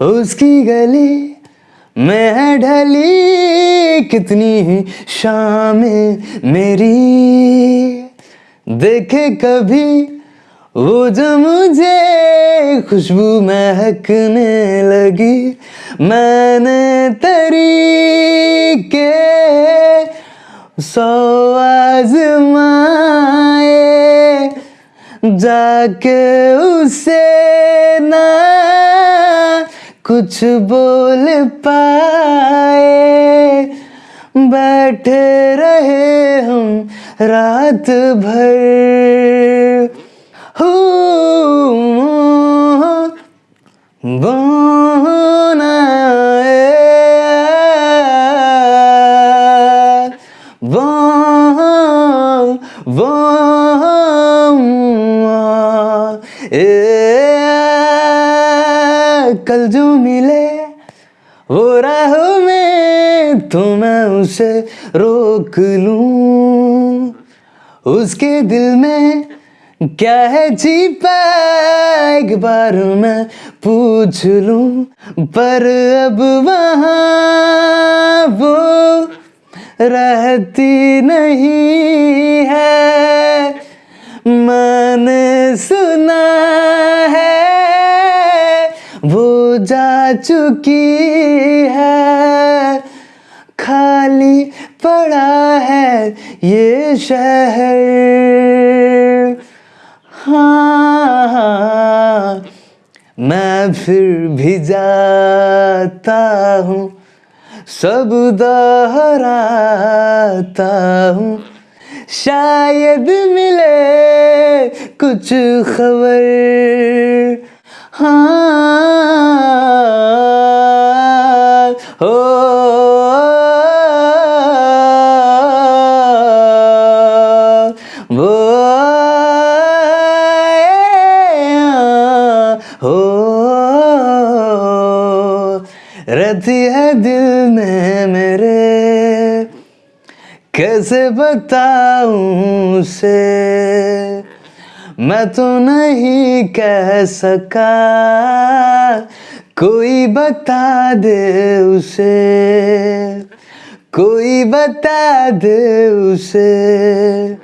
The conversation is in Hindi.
उसकी गली मैं है ढली, कितनी ही शाम मेरी। देखे कभी वो जो मुझे खुशबू महकने लगी, मैंने तरीके सौ आजमाए, जाके उसे ना कुछ बोल पाए। बैठे रहे हम रात भर। हो बोना कल जो मिले, वो राह में तो मैं उसे रोक लूँ। उसके दिल में क्या है छिपा, एक बार मैं पूछ लूँ, पर अब वहाँ वो रहती नहीं है। मैंने सुना जा चुकी है। खाली पड़ा है ये शहर। हाँ मैं फिर भी जाता हूँ, सब दोहराता हूँ। शायद मिले कुछ खबर। हाँ हो वो हो रहती है दिल में मेरे। कैसे बताऊँ उसे? मैं तो नहीं कह सका। कोई बता दे उसे कोई बता दे उसे।